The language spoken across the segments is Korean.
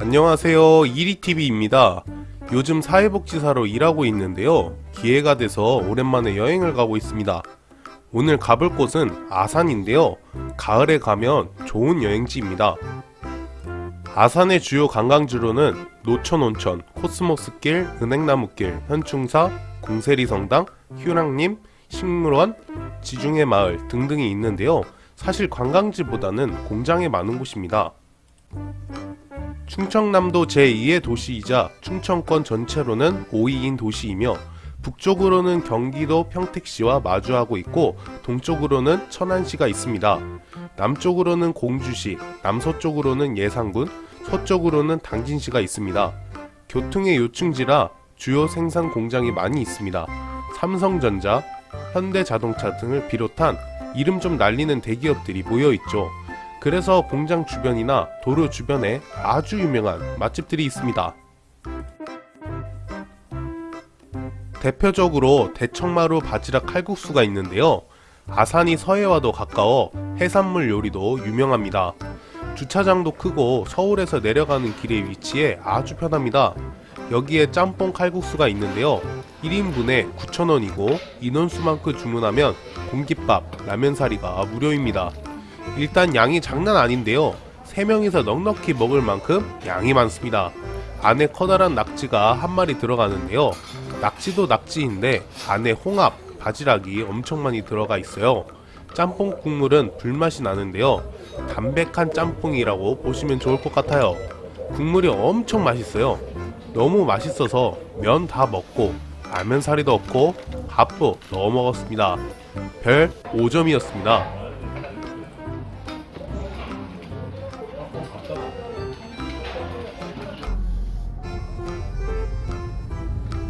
안녕하세요. 이리TV입니다. 요즘 사회복지사로 일하고 있는데요. 기회가 돼서 오랜만에 여행을 가고 있습니다. 오늘 가볼 곳은 아산인데요. 가을에 가면 좋은 여행지입니다. 아산의 주요 관광지로는 노천온천, 코스모스길, 은행나무길, 현충사, 궁세리성당, 휴랑림, 식물원, 지중해 마을 등등이 있는데요. 사실 관광지보다는 공장이 많은 곳입니다 충청남도 제2의 도시이자 충청권 전체로는 5위인 도시이며 북쪽으로는 경기도 평택시와 마주하고 있고 동쪽으로는 천안시가 있습니다. 남쪽으로는 공주시, 남서쪽으로는 예산군, 서쪽으로는 당진시가 있습니다. 교통의 요충지라 주요 생산 공장이 많이 있습니다. 삼성전자, 현대자동차 등을 비롯한 이름 좀 날리는 대기업들이 모여 있죠. 그래서 공장 주변이나 도로 주변에 아주 유명한 맛집들이 있습니다. 대표적으로 대청마루 바지락 칼국수가 있는데요. 아산이 서해와도 가까워 해산물 요리도 유명합니다. 주차장도 크고 서울에서 내려가는 길에 위치해 아주 편합니다. 여기에 짬뽕 칼국수가 있는데요. 1인분에 9,000원이고 인원수만큼 주문하면 공깃밥, 라면사리가 무료입니다. 일단 양이 장난 아닌데요. 3명이서 넉넉히 먹을 만큼 양이 많습니다. 안에 커다란 낙지가 한 마리 들어가는데요. 낙지도 낙지인데 안에 홍합, 바지락이 엄청 많이 들어가 있어요. 짬뽕 국물은 불맛이 나는데요. 담백한 짬뽕이라고 보시면 좋을 것 같아요. 국물이 엄청 맛있어요. 너무 맛있어서 면 다 먹고 라면 사리도 없고 밥도 넣어 먹었습니다. 별 5점이었습니다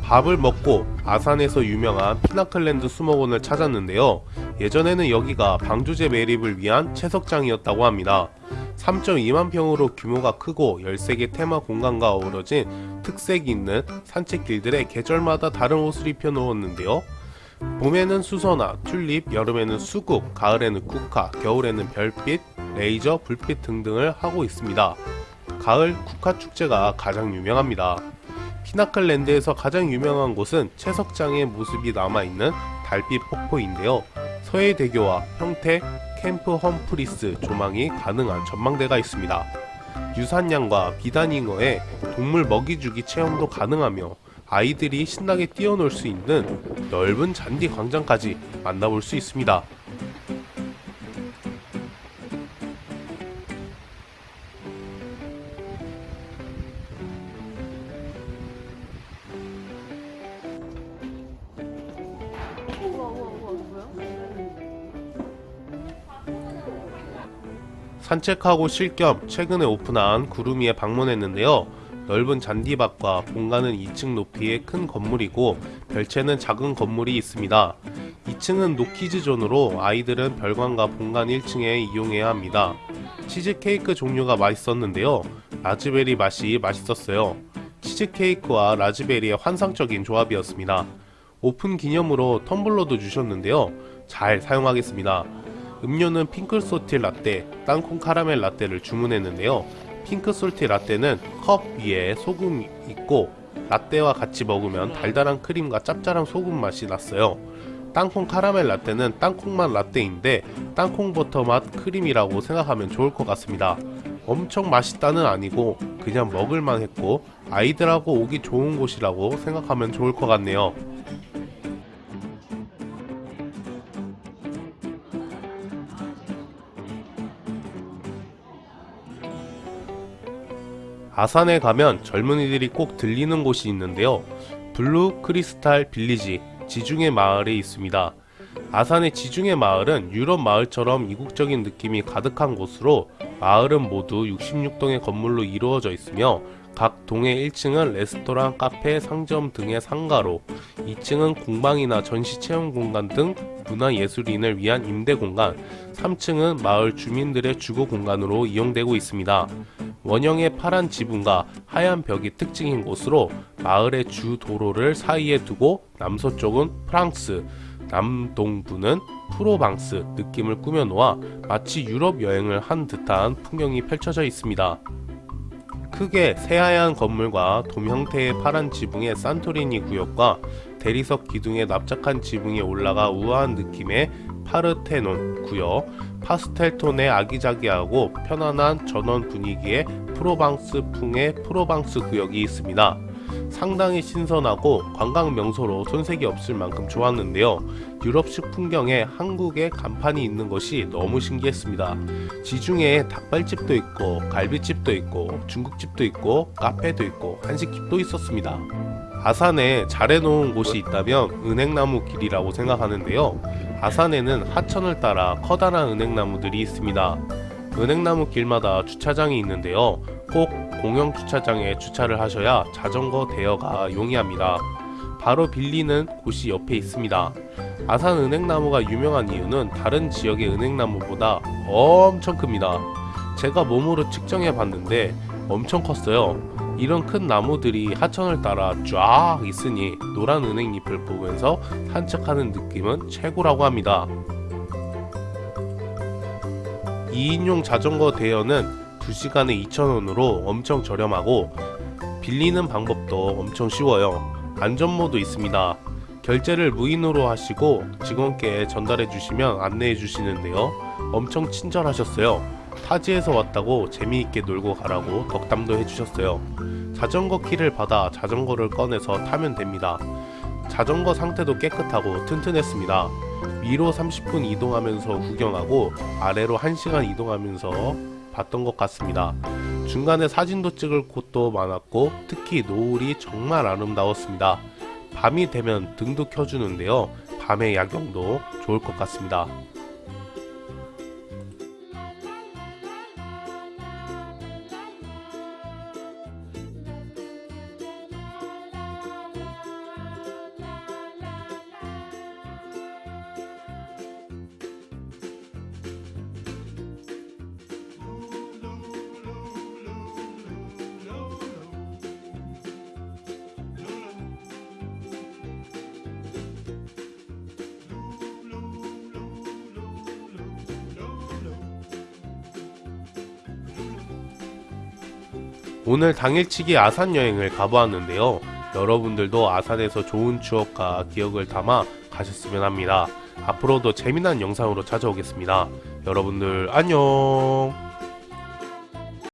밥을 먹고 아산에서 유명한 피나클랜드 수목원을 찾았는데요. 예전에는 여기가 방조제 매립을 위한 채석장이었다고 합니다. 3.2만 평으로 규모가 크고 13개 테마 공간과 어우러진 특색 있는 산책길들에 계절마다 다른 옷을 입혀 놓았는데요. 봄에는 수선화, 튤립, 여름에는 수국, 가을에는 국화, 겨울에는 별빛, 레이저, 불빛 등등을 하고 있습니다. 가을 국화 축제가 가장 유명합니다. 피나클랜드에서 가장 유명한 곳은 채석장의 모습이 남아있는 달빛 폭포인데요. 서해대교와 평택, 캠프 험프리스 조망이 가능한 전망대가 있습니다. 유산양과 비단잉어에 동물 먹이주기 체험도 가능하며 아이들이 신나게 뛰어놀 수 있는 넓은 잔디 광장까지 만나볼 수 있습니다. 산책하고 쉴 겸 최근에 오픈한 구름이에 방문했는데요. 넓은 잔디밭과 본관은 2층 높이의 큰 건물이고 별채는 작은 건물이 있습니다. 2층은 no kids zone으로 아이들은 별관과 본관 1층에 이용해야 합니다. 치즈케이크 종류가 맛있었는데요. 라즈베리 맛이 맛있었어요. 치즈케이크와 라즈베리의 환상적인 조합이었습니다. 오픈 기념으로 텀블러도 주셨는데요. 잘 사용하겠습니다. 음료는 pink salty 라떼, 땅콩 카라멜 라떼를 주문했는데요. pink salty 라떼는 컵 위에 소금 있고 라떼와 같이 먹으면 달달한 크림과 짭짤한 소금 맛이 났어요. 땅콩 카라멜 라떼는 땅콩맛 라떼인데 땅콩 버터 맛 크림이라고 생각하면 좋을 것 같습니다. 엄청 맛있다는 아니고 그냥 먹을만 했고 아이들하고 오기 좋은 곳이라고 생각하면 좋을 것 같네요. 아산에 가면 젊은이들이 꼭 들리는 곳이 있는데요. 블루 크리스탈 빌리지 지중해 마을에 있습니다. 아산의 지중해 마을은 유럽 마을처럼 이국적인 느낌이 가득한 곳으로 마을은 모두 66동의 건물로 이루어져 있으며 각 동의 1층은 레스토랑, 카페, 상점 등의 상가로 2층은 공방이나 전시 체험 공간 등 문화예술인을 위한 임대 공간 3층은 마을 주민들의 주거 공간으로 이용되고 있습니다. 원형의 파란 지붕과 하얀 벽이 특징인 곳으로 마을의 주 도로를 사이에 두고 남서쪽은 프랑스, 남동부는 프로방스 느낌을 꾸며놓아 마치 유럽 여행을 한 듯한 풍경이 펼쳐져 있습니다. 크게 새하얀 건물과 돔 형태의 파란 지붕의 산토리니 구역과 대리석 기둥에 납작한 지붕이 올라가 우아한 느낌의 파르테논 구역, 파스텔 톤의 아기자기하고 편안한 전원 분위기의 프로방스풍의 프로방스 구역이 있습니다. 상당히 신선하고 관광 명소로 손색이 없을 만큼 좋았는데요. 유럽식 풍경에 한국의 간판이 있는 것이 너무 신기했습니다. 지중해에 닭발집도 있고 갈비집도 있고 중국집도 있고 카페도 있고 한식집도 있었습니다. 아산에 잘 해놓은 곳이 있다면 은행나무 길이라고 생각하는데요. 아산에는 하천을 따라 커다란 은행나무들이 있습니다. 은행나무 길마다 주차장이 있는데요. 꼭 공영 주차장에 주차를 하셔야 자전거 대여가 용이합니다. 바로 빌리는 곳이 옆에 있습니다. 아산 은행나무가 유명한 이유는 다른 지역의 은행나무보다 엄청 큽니다. 제가 몸으로 측정해 봤는데 엄청 컸어요. 이런 큰 나무들이 하천을 따라 쫙 있으니 노란 은행잎을 보면서 산책하는 느낌은 최고라고 합니다. 2인용 자전거 대여는 2시간에 2,000원으로 엄청 저렴하고 빌리는 방법도 엄청 쉬워요. 안전모도 있습니다. 결제를 무인으로 하시고 직원께 전달해 주시면 안내해 주시는데요. 엄청 친절하셨어요. 타지에서 왔다고 재미있게 놀고 가라고 덕담도 해주셨어요. 자전거 키를 받아 자전거를 꺼내서 타면 됩니다. 자전거 상태도 깨끗하고 튼튼했습니다. 위로 30분 이동하면서 구경하고 아래로 1시간 이동하면서 봤던 것 같습니다. 중간에 사진도 찍을 곳도 많았고 특히 노을이 정말 아름다웠습니다. 밤이 되면 등도 켜주는데요. 밤의 야경도 좋을 것 같습니다. 오늘 당일치기 아산 여행을 가보았는데요. 여러분들도 아산에서 좋은 추억과 기억을 담아 가셨으면 합니다. 앞으로도 재미난 영상으로 찾아오겠습니다. 여러분들 안녕!